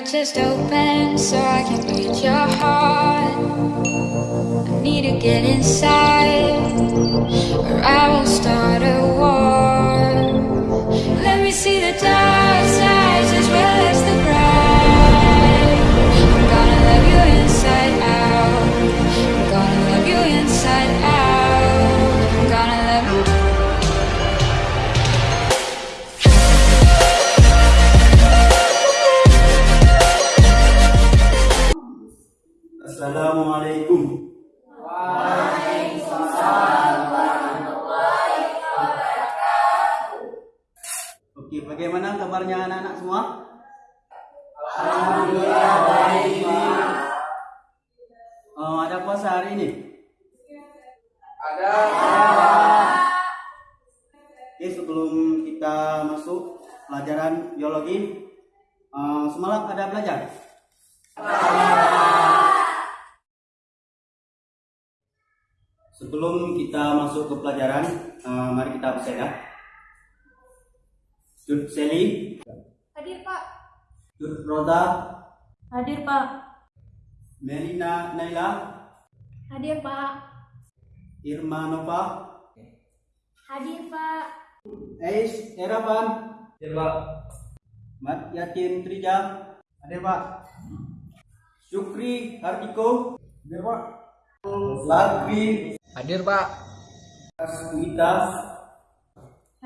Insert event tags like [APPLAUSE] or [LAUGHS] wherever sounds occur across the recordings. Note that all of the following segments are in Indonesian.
door just open so I can read your heart. I need to get inside, or I will start a war. Let me see the dark sides hari ini? Ada. Oke, sebelum kita masuk pelajaran biologi, eh, semalam ada belajar? Sebelum kita masuk ke pelajaran, eh, mari kita bersihkan. Jud Seli, Hadir Pak. Jud Roda, Hadir Pak. Melina Naila, Hadir Pak. Irma Nova, Hadir Pak. Ais Erapan, Hadir Pak. Mat Yatim Trija, hadir Pak. Syukri Hardiko, hadir Pak. Lagri Hadir Pak. Asmita,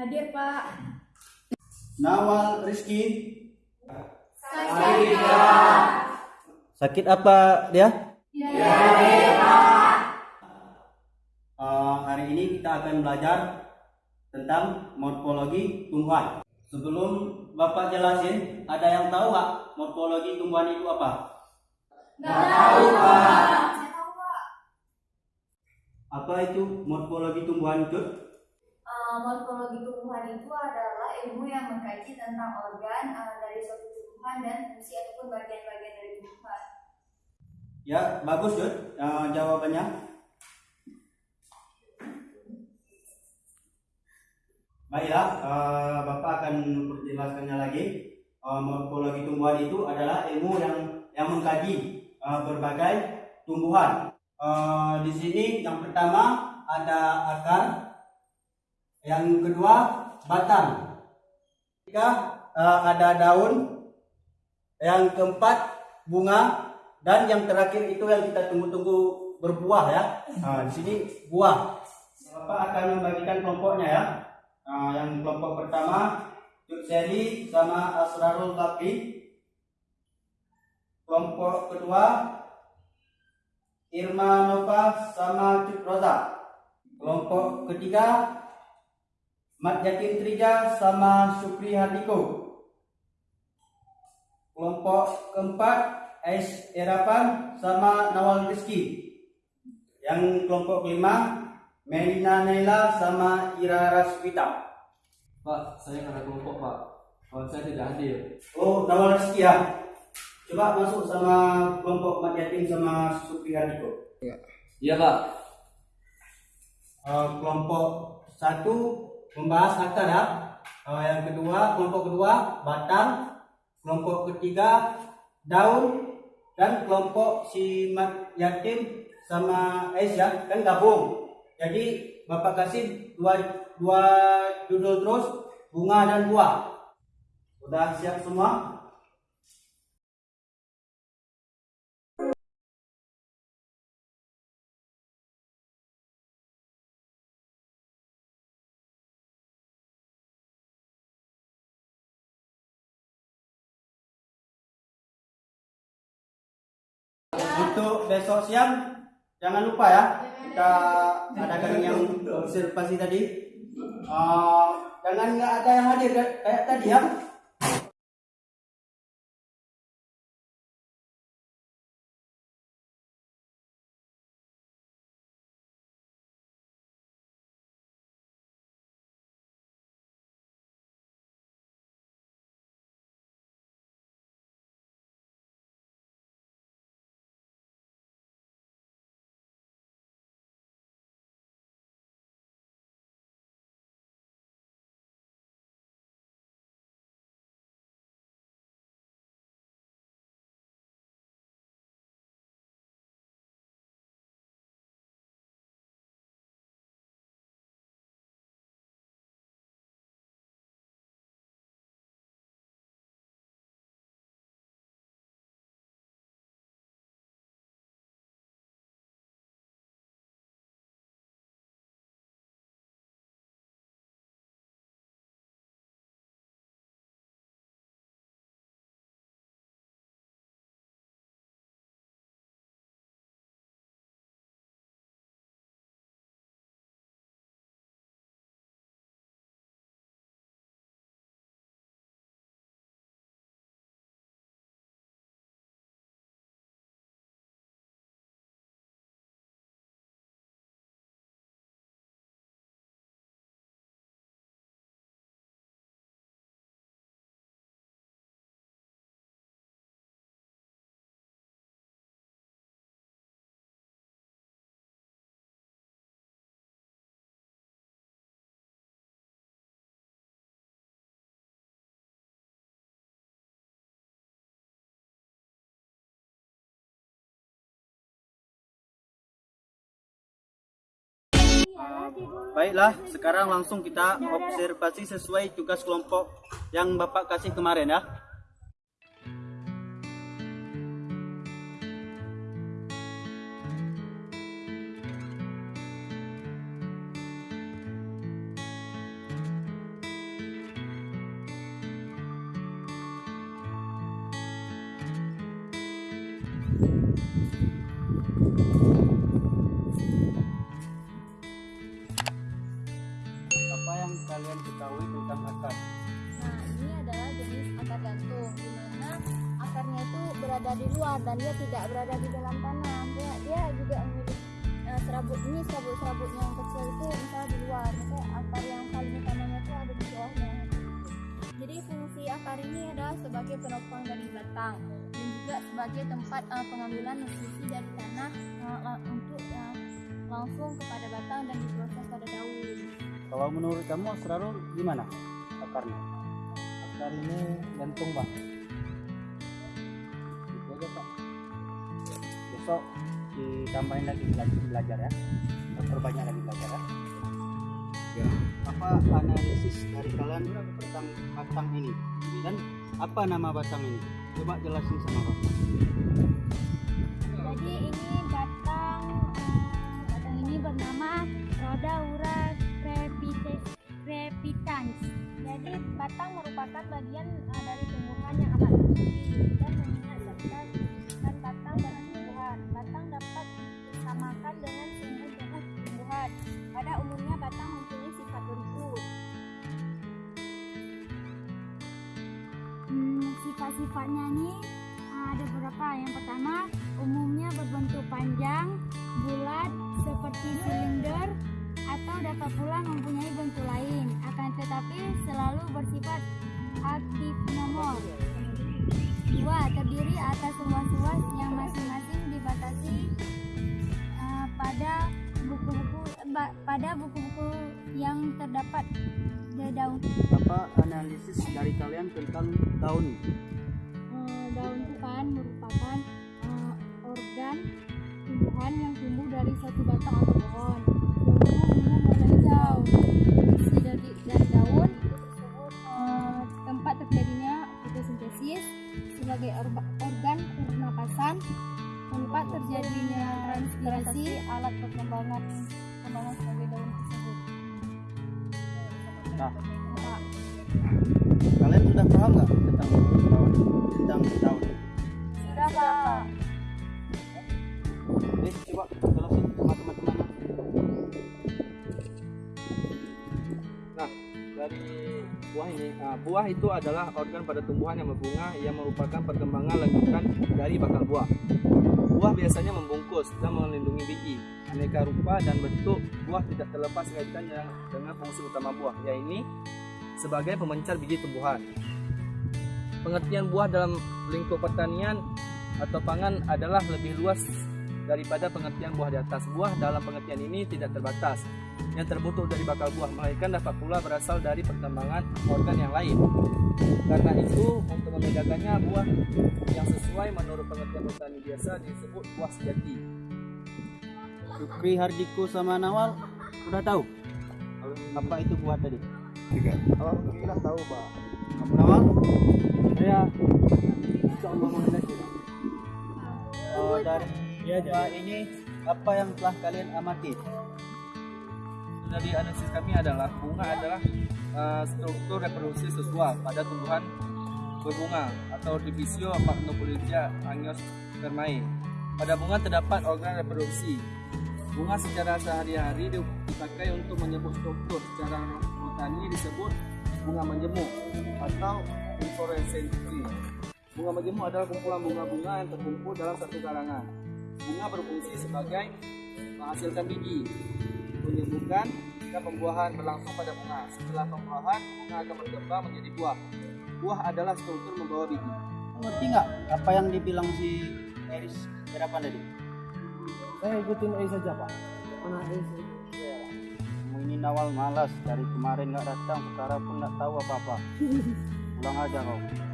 Hadir Pak. Nawal Rizki. Hadir Sakit apa dia? Uh, hari ini kita akan belajar tentang morfologi tumbuhan. Sebelum Bapak jelasin, ada yang tahu nggak morfologi tumbuhan itu apa? Nggak tahu Pak. Apa itu morfologi tumbuhan itu? Uh, morfologi tumbuhan itu adalah ilmu yang mengkaji tentang organ uh, dari suatu tumbuhan dan fungsi ataupun bagian-bagian dari tumbuhan. Ya, bagus Jod uh, jawabannya. Baiklah, uh, Bapak akan memperjelaskannya lagi. Uh, morfologi tumbuhan itu adalah ilmu yang yang mengkaji uh, berbagai tumbuhan. Uh, di sini yang pertama ada akar, yang kedua batang, ketiga uh, ada daun, yang keempat bunga, dan yang terakhir itu yang kita tunggu-tunggu berbuah ya. Nah, di sini buah. Bapak akan membagikan kelompoknya ya. Nah, yang kelompok pertama Cuk Seli sama Asrarul Bakri. Kelompok kedua Irma Nova sama Cuk Roza. Kelompok ketiga Mat Yakin Trija sama Supri Hardiko. Kelompok keempat Ais Erapan sama Nawal Rizki. Yang kelompok kelima Melina Naila sama Ira Raswita. Pak, saya nggak ada kelompok Pak. Kawan saya tidak hadir. Oh, Nawal Rizki ya. Coba masuk sama kelompok Mat Yatim sama Supri Hardiko. Iya Pak. Eh, kelompok satu membahas akar ya. Eh, yang kedua, kelompok kedua batang, kelompok ketiga daun, dan kelompok si mat yatim sama es ya kan gabung. Jadi bapak kasih dua dua judul terus bunga dan buah. Udah siap semua? Untuk besok siang jangan lupa ya kita adakan yang observasi tadi. Eh, jangan nggak ada yang hadir kayak tadi ya. Baiklah, sekarang langsung kita observasi sesuai tugas kelompok yang Bapak kasih kemarin ya. Kalian ketahui tentang akar? Nah, ini adalah jenis akar gantung, di mana akarnya itu berada di luar dan dia tidak berada di dalam tanah. Dia, dia juga memiliki eh, serabut ini serabut-serabutnya yang kecil itu misalnya di luar, misalnya akar yang paling utamanya itu ada di bawahnya. Jadi fungsi akar ini adalah sebagai penopang dari batang dan juga sebagai tempat eh, pengambilan nutrisi dari tanah la- untuk eh, langsung kepada batang dan diproses pada daun. Kalau menurut kamu Asrarul gimana akarnya? Akar ini gantung pak. Itu aja Pak. Besok ditambahin lagi bela- belajar ya. Perbanyak lagi belajar ya. Ya. Apa analisis dari kalian tentang batang ini dan apa nama batang ini? Coba jelasin sama Bapak. Jadi ini batang eh, batang ini bernama Rhodaura crepites- Batang merupakan bagian eh, dari tumbuhan yang amat tinggi dan mengingat serta kehidupan batang dan tumbuhan. Batang dapat disamakan dengan sumber tubuh tumbuhan. Pada umumnya batang mempunyai sifat berikut. Hmm, sifat-sifatnya ini Ah, ada beberapa. Yang pertama, umumnya berbentuk panjang, bersifat aktif nomor. Dua, terdiri atas ruas-ruas yang masing-masing dibatasi ah, pada buku-buku pada buku-buku yang terdapat di daun Apa analisis dari kalian tentang daun? Eh, daun itu kan merupakan eh, organ tumbuhan yang tumbuh dari suatu batang atau pohon. Daunnya umumnya warna hijau. Transpirasi, alat perkembangan perkembangan sebagai daun tersebut. Nah, Nah, kalian sudah paham nggak tentang daun? Tentang daun? sudah pak. Oke, coba jelasin sama teman-teman. Nah, dari buah ini, nah, buah itu adalah organ pada tumbuhan yang berbunga yang merupakan perkembangan lanjutan dari bakal buah. Buah biasanya membungkus dan melindungi biji. Aneka rupa dan bentuk buah tidak terlepas kaitannya dengan fungsi utama buah, yaitu sebagai pemencar biji tumbuhan. Pengertian buah dalam lingkup pertanian atau pangan adalah lebih luas daripada pengertian buah di atas. Buah dalam pengertian ini tidak terbatas, yang terbentuk dari bakal buah, melainkan dapat pula berasal dari perkembangan organ yang lain. Karena itu, untuk membedakannya, buah yang sesuai menurut pengertian petani biasa disebut buah sejati. Sukri Hardiko sama Nawal udah tahu apa itu buah tadi? Alhamdulillah tahu, Pak. Nawal? Saya insya Allah mengenai Oh, dari buah ini apa yang telah kalian amati? Dari analisis kami adalah bunga adalah uh, struktur reproduksi seksual pada tumbuhan berbunga atau divisio Magnopolidia angiospermae. Pada bunga terdapat organ reproduksi. Bunga secara sehari-hari dipakai untuk menyebut struktur. Secara botani disebut bunga menjemuk atau inflorescensi. Bunga menjemuk adalah kumpulan bunga-bunga yang terkumpul dalam satu karangan. Bunga berfungsi sebagai menghasilkan biji, menyembuhkan jika pembuahan berlangsung pada bunga. Setelah pembuahan, bunga akan berkembang menjadi buah. Buah adalah struktur membawa biji. Ngerti nggak apa yang dibilang si Eris berapa tadi? Saya ikutin A saja, Pak. Mana A Kamu ini Nawal malas dari kemarin nggak datang sekarang pun nggak tahu apa-apa. [LAUGHS] Pulang aja kau.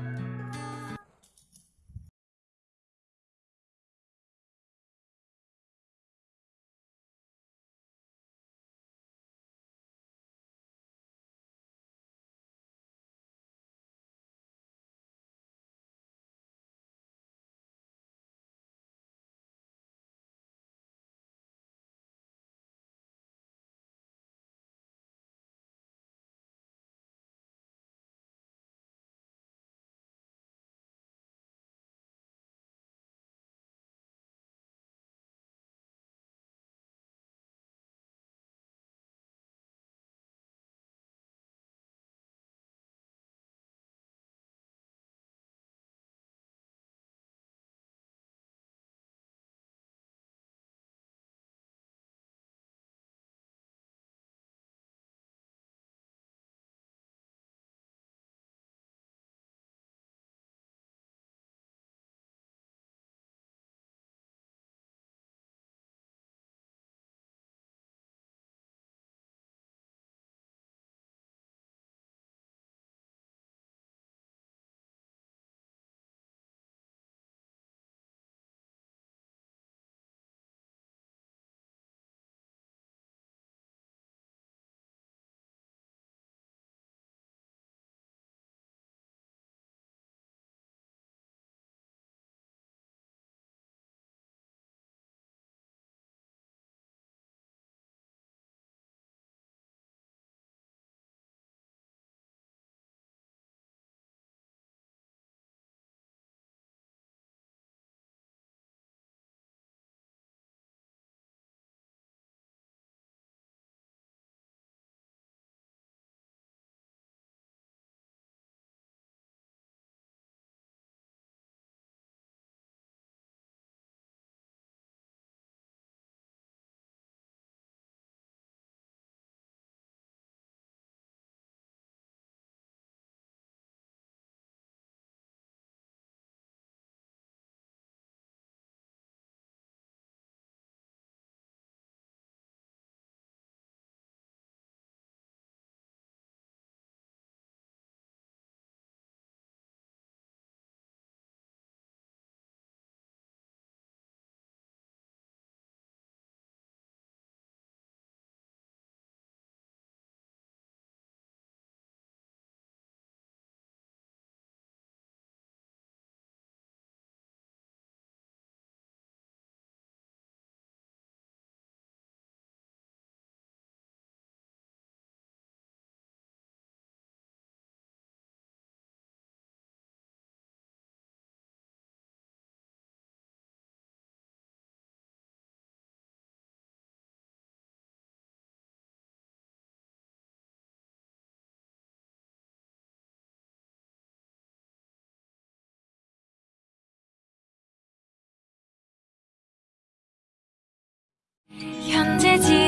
这几